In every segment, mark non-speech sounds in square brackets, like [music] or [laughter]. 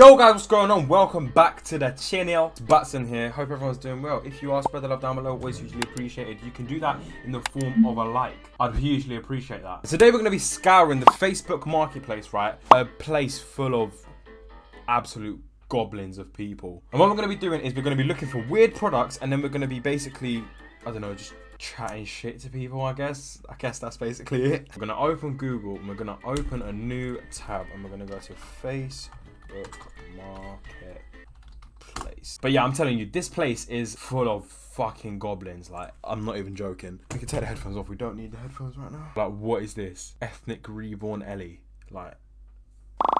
Yo guys, what's going on? Welcome back to the channel. It's Batson here. Hope everyone's doing well. If you are, spread the love down below. Always hugely appreciated. You can do that in the form of a like. I'd hugely appreciate that. Today we're going to be scouring the Facebook Marketplace, right? A place full of absolute goblins of people. And what we're going to be doing is we're going to be looking for weird products and then we're going to be basically, I don't know, just chatting shit to people, I guess. I guess that's basically it. We're going to open Google and we're going to open a new tab and we're going to go to Facebook Marketplace. But yeah, I'm telling you, this place is full of fucking goblins. Like, I'm not even joking. We can take the headphones off. We don't need the headphones right now. Like, what is this? Ethnic Reborn Ellie. Like,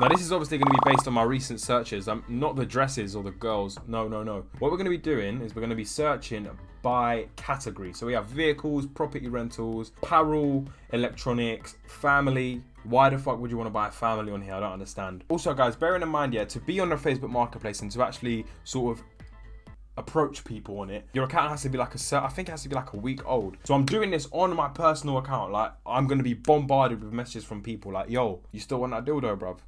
now this is obviously going to be based on my recent searches. Um, not the dresses or the girls. No, no, no. What we're going to be doing is we're going to be searching by category. So we have vehicles, property rentals, apparel, electronics, family. Why the fuck would you want to buy a family on here? I don't understand. Also, guys, bearing in mind, yeah, to be on the Facebook Marketplace and to actually sort of approach people on it your account has to be like a certain, I think it has to be like a week old so i'm doing this on my personal account like i'm gonna be bombarded with messages from people like yo you still want that dildo bruv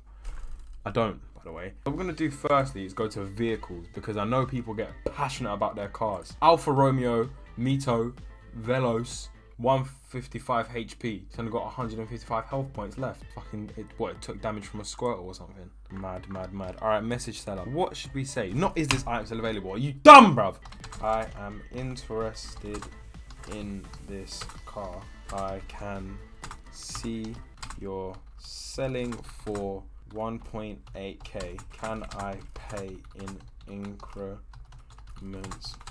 i don't by the way what we're gonna do firstly is go to vehicles because i know people get passionate about their cars alfa romeo mito Velos, 155 HP. It's only got 155 health points left. Fucking, it, what, it took damage from a squirtle or something. Mad, mad, mad. Alright, message seller. What should we say? Not is this item still available? Are you dumb, bruv? I am interested in this car. I can see you're selling for 1.8k. Can I pay in increments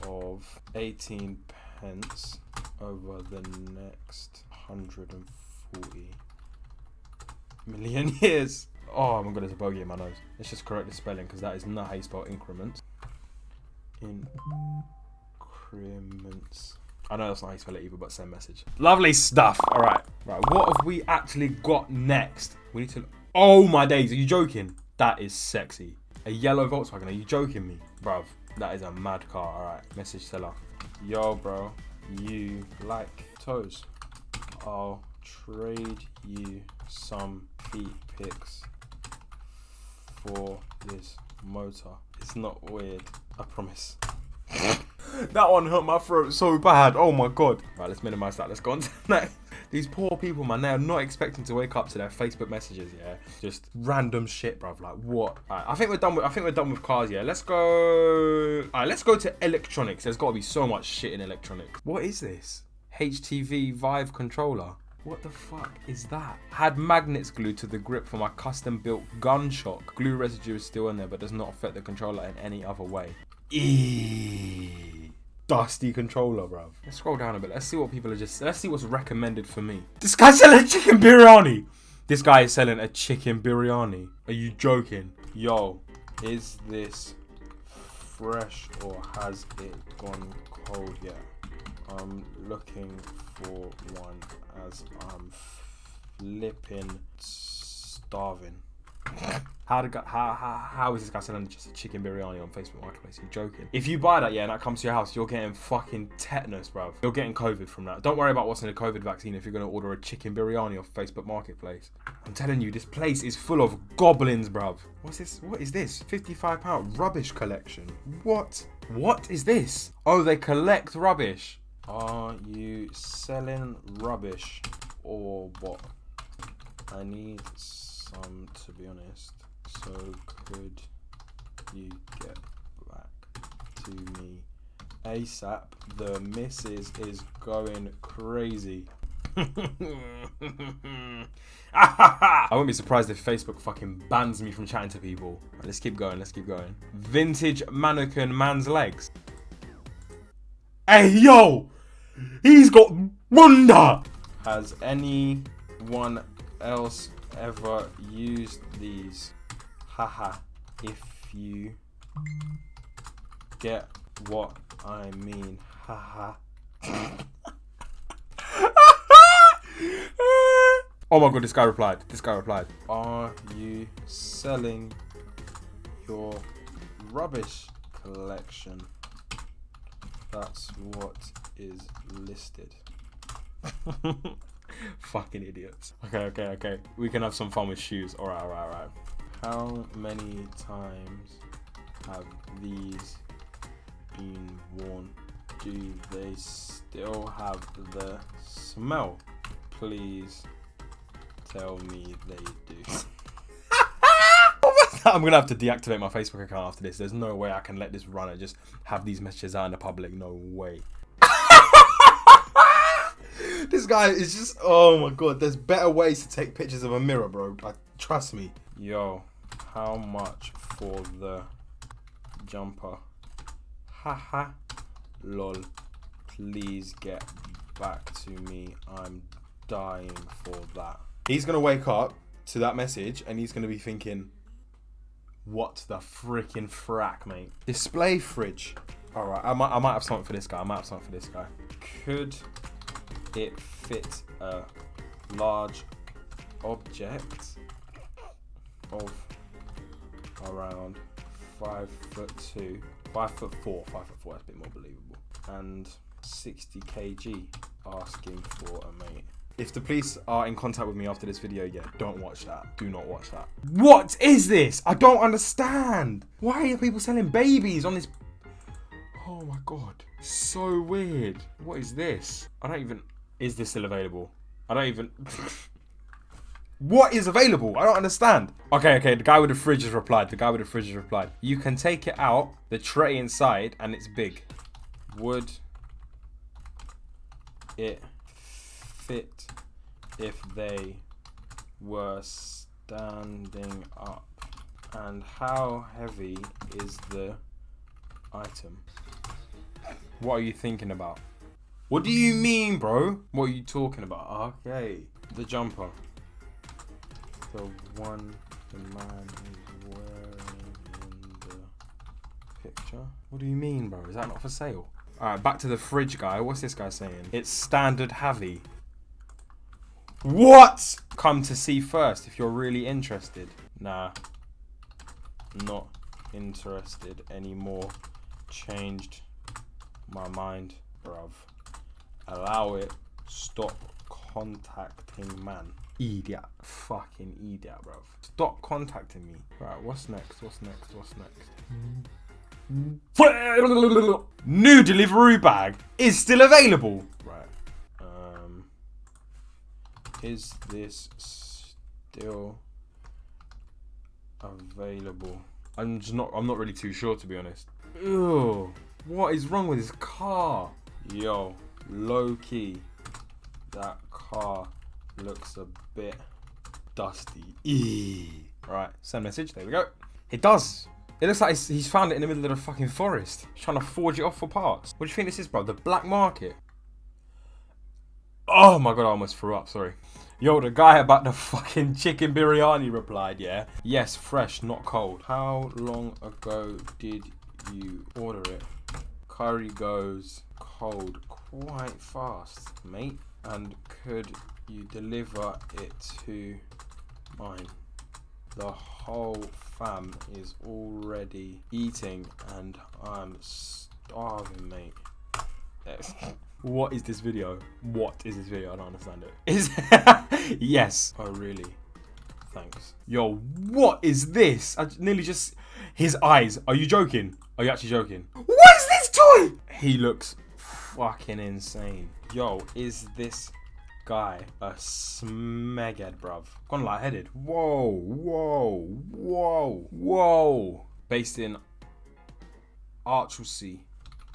of 18 pence over the next 140 million [laughs] years. Oh my god, there's a bogey in my nose. Let's just correct the spelling because that is not how you spell increments. Increments. I know that's not how you spell it either, but send message. Lovely stuff. All right. Right. What have we actually got next? We need to. Oh my days. Are you joking? That is sexy. A yellow Volkswagen. Are you joking me? Bruv, that is a mad car. All right. Message seller. Yo, bro you like toes, I'll trade you some feet pics for this motor. It's not weird, I promise. [laughs] that one hurt my throat so bad. Oh my god. Right, let's minimize that. Let's go on to the next. These poor people, man, they are not expecting to wake up to their Facebook messages, yeah. Just random shit, bruv. Like what? Right, I think we're done with I think we're done with cars, yeah. Let's go Alright, let's go to electronics. There's gotta be so much shit in electronics. What is this? HTC Vive controller. What the fuck is that? Had magnets glued to the grip for my custom built gunstock. Glue residue is still in there but does not affect the controller in any other way. Eee dusty controller, bro. Let's scroll down a bit. Let's see what people are just. Let's see what's recommended for me. This guy's selling chicken biryani. This guy is selling a chicken biryani. Are you joking? Yo, is this fresh or has it gone cold yet? I'm looking for one as I'm flipping starving. How, did, how, how, how is this guy selling just a chicken biryani on Facebook Marketplace? Are you joking? If you buy that, yeah, and that comes to your house, you're getting fucking tetanus, bruv. You're getting COVID from that. Don't worry about what's in the COVID vaccine if you're going to order a chicken biryani off Facebook Marketplace. I'm telling you, this place is full of goblins, bruv. What's this? What is this? 55 pound rubbish collection. What? What is this? Oh, they collect rubbish. Are you selling rubbish or what? I need some, to be honest. So could you get back to me ASAP? The missus is going crazy. [laughs] [laughs] I wouldn't be surprised if Facebook fucking bans me from chatting to people. Right, let's keep going, let's keep going. Vintage mannequin man's legs. Hey, yo! He's got wonder! Has anyone else ever used these? Haha, if you get what I mean. Haha. [laughs] oh my god, this guy replied. This guy replied. Are you selling your rubbish collection? That's what is listed. [laughs] [laughs] Fucking idiots. Okay, okay, okay. We can have some fun with shoes. Alright, alright, alright. How many times have these been worn? Do they still have the smell? Please tell me they do. [laughs] I'm gonna have to deactivate my Facebook account after this. There's no way I can let this run and just have these messages out in the public. No way. This guy is just oh my god. There's better ways to take pictures of a mirror, bro. Like, trust me. Yo, how much for the jumper? Haha. Lol. Please get back to me. I'm dying for that. He's gonna wake up to that message and he's gonna be thinking, what the freaking frack, mate? Display fridge. All right, I might, I might have something for this guy. I might have something for this guy. Could it fit a large object of around five foot two, five foot four, five foot four? That's a bit more believable. And 60 kg asking for a mate. If the police are in contact with me after this video, yeah, don't watch that. Do not watch that. What is this? I don't understand. Why are people selling babies on this? Oh my god. So weird. What is this? I don't even... Is this still available? I don't even... [laughs] what is available? I don't understand. Okay, okay, the guy with the fridge has replied. The guy with the fridge has replied. You can take it out, the tray inside, and it's big. Would it fit if they were standing up? And how heavy is the item? What are you thinking about? What do you mean, bro? What are you talking about? Okay. The jumper. The one the man is wearing in the picture. What do you mean, bro? Is that not for sale? Alright, back to the fridge guy. What's this guy saying? It's standard heavy. What? Come to see first if you're really interested. Nah. Not interested anymore. Changed my mind, bruv. Allow it. Stop contacting man. Idiot. Fucking idiot, bro. Stop contacting me. Right, what's next? What's next? What's next? New delivery bag is still available. Right. Um. Is this still available? I'm just not. I'm not really too sure to be honest. Ew. What is wrong with this car? Yo, low key. That car looks a bit dusty. Eee. Right, send message. There we go. It does. It looks like he's found it in the middle of the fucking forest. He's trying to forge it off for parts. What do you think this is, bro? The black market? Oh my god, I almost threw up, sorry. Yo, the guy about the fucking chicken biryani replied, yeah? Yes, fresh, not cold. How long ago did you order it? Curry goes cold quite fast, mate. And could you deliver it to mine? The whole fam is already eating and I'm starving, mate. [laughs] what is this video? What is this video? I don't understand it. Is [laughs] yes. Oh really? Thanks. Yo, what is this? I nearly just his eyes. Are you joking? Are you actually joking? What is this toy? He looks fucking insane. Yo, is this guy a smeghead, bruv? Gone lightheaded. Whoa, whoa, whoa, whoa. Based in Archelsea.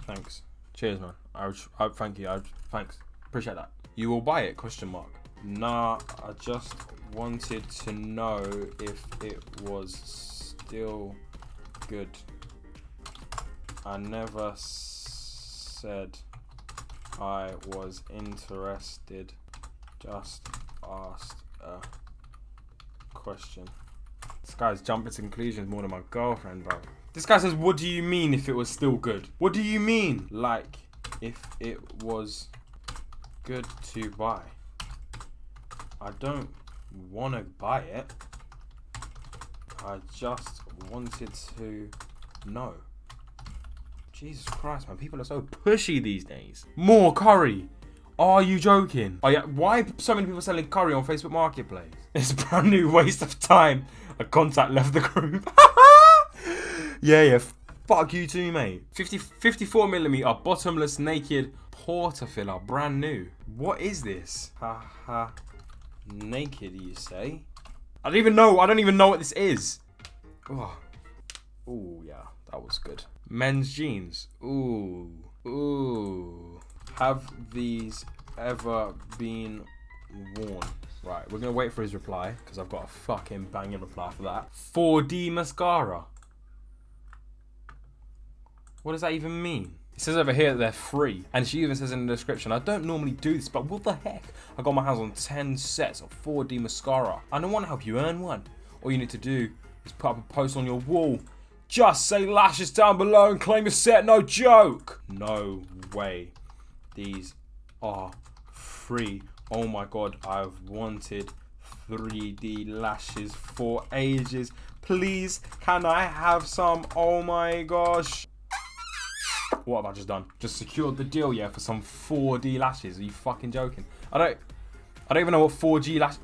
Thanks. Cheers, man. I, I thank you. I thanks. Appreciate that. You will buy it? Question mark. Nah, I just wanted to know if it was still good. I never said I was interested. Just asked a question. This guy's jumping to conclusions more than my girlfriend, bro. This guy says, what do you mean if it was still good? What do you mean? Like, if it was good to buy. I don't want to buy it. I just wanted to know. Jesus Christ, man. People are so pushy these days. More curry. Are you joking? Oh yeah, why so many people selling curry on Facebook Marketplace? [laughs] It's a brand new waste of time. A contact left the group. [laughs] yeah, yeah. Fuck you too, mate. 50, 54 millimeter bottomless naked portafilter, brand new. What is this? Ha ha. Naked, you say? I don't even know. I don't even know what this is. Oh, Ooh yeah, that was good. Men's jeans. Ooh, ooh. Have these ever been worn? Right, we're gonna wait for his reply because I've got a fucking banging reply for that. 4D mascara. What does that even mean? It says over here that they're free. And she even says in the description, I don't normally do this, but what the heck? I got my hands on 10 sets of 4D mascara. I don't want to help you earn one. All you need to do is put up a post on your wall. Just say lashes down below and claim your set, no joke. No way. These are free. Oh my god, I've wanted 3D lashes for ages. Please, can I have some? Oh my gosh. What have I just done? Just secured the deal, yeah, for some 4D lashes. Are you fucking joking? I don't... I don't even know what 4G lash...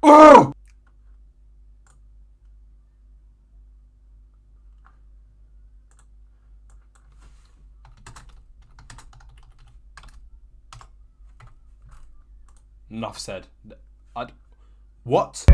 Oh! Enough said. I'd... What?